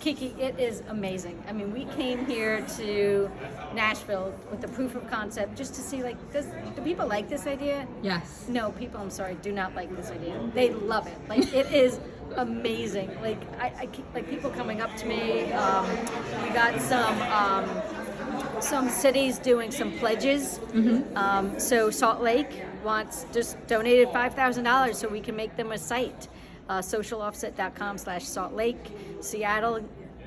Kiki, it is amazing. I mean, we came here to Nashville with the proof of concept just to see, like, does do people like this idea? Yes. No, people, I'm sorry, do not like this idea. They love it. Like, it is amazing. Like, I, I keep, like people coming up to me. Um, we got some. Um, some cities doing some pledges. Um, so Salt Lake wants just donated five thousand dollars so we can make them a site. Uh, socialoffset.com slash Salt Lake. Seattle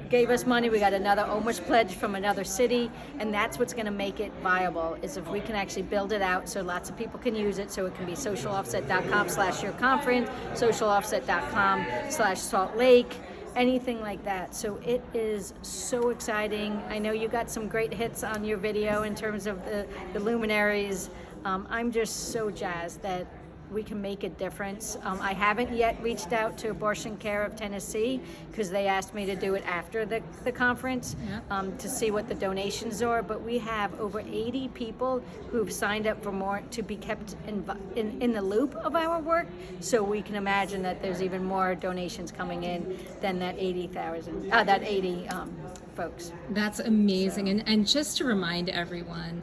gave us money. We got another almost pledge from another city, and that's what's going to make it viable. Is if we can actually build it out so lots of people can use it. So it can be socialoffset.com slash your conference, socialoffset.com slash Salt Lake anything like that. So it is so exciting. I know you got some great hits on your video in terms of the, the luminaries. Um, I'm just so jazzed that we can make a difference. Um, I haven't yet reached out to Abortion Care of Tennessee because they asked me to do it after the, the conference um, to see what the donations are. But we have over 80 people who've signed up for more to be kept in, in, in the loop of our work. So we can imagine that there's even more donations coming in than that 80,000, uh, that 80 um, folks. That's amazing. And and just to remind everyone,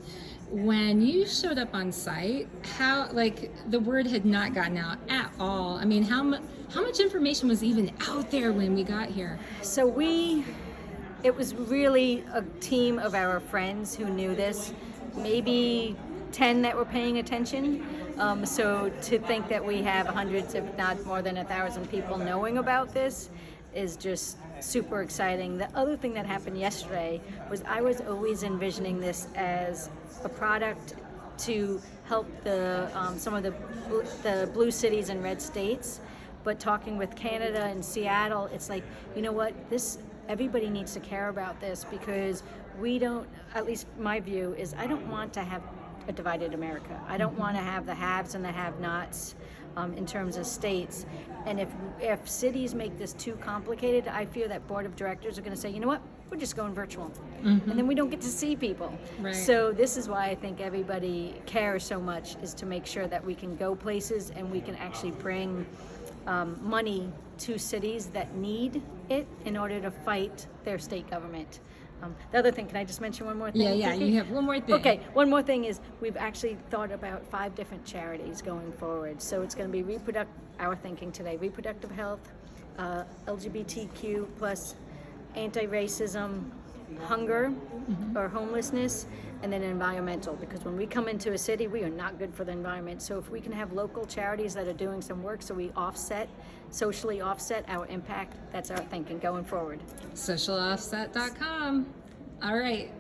when you showed up on site, how like the word had not gotten out at all. I mean, how much how much information was even out there when we got here? So we, it was really a team of our friends who knew this, maybe 10 that were paying attention. Um, so to think that we have hundreds, if not more than a thousand people knowing about this is just super exciting. The other thing that happened yesterday was I was always envisioning this as a product to help the um, some of the the blue cities and red states. But talking with Canada and Seattle, it's like you know what this everybody needs to care about this because we don't. At least my view is I don't want to have a divided America. I don't want to have the haves and the have-nots um, in terms of states. And if if cities make this too complicated, I fear that board of directors are going to say, you know what, we're just going virtual, and then we don't get to see people. Right. So this is why I think everybody cares so much is to make sure that we can go places and we can actually bring um, money to cities that need it in order to fight their state government. Um, the other thing, can I just mention one more thing? Yeah, yeah. Kiki? You have one more thing. Okay, one more thing is we've actually thought about five different charities going forward. So it's going to be reproduct our thinking today: reproductive health, uh, LGBTQ plus, anti-racism, hunger or homelessness, and then environmental. Because when we come into a city, we are not good for the environment. So if we can have local charities that are doing some work, so we offset, socially offset our impact. That's our thinking going forward. Socialoffset.com. All right.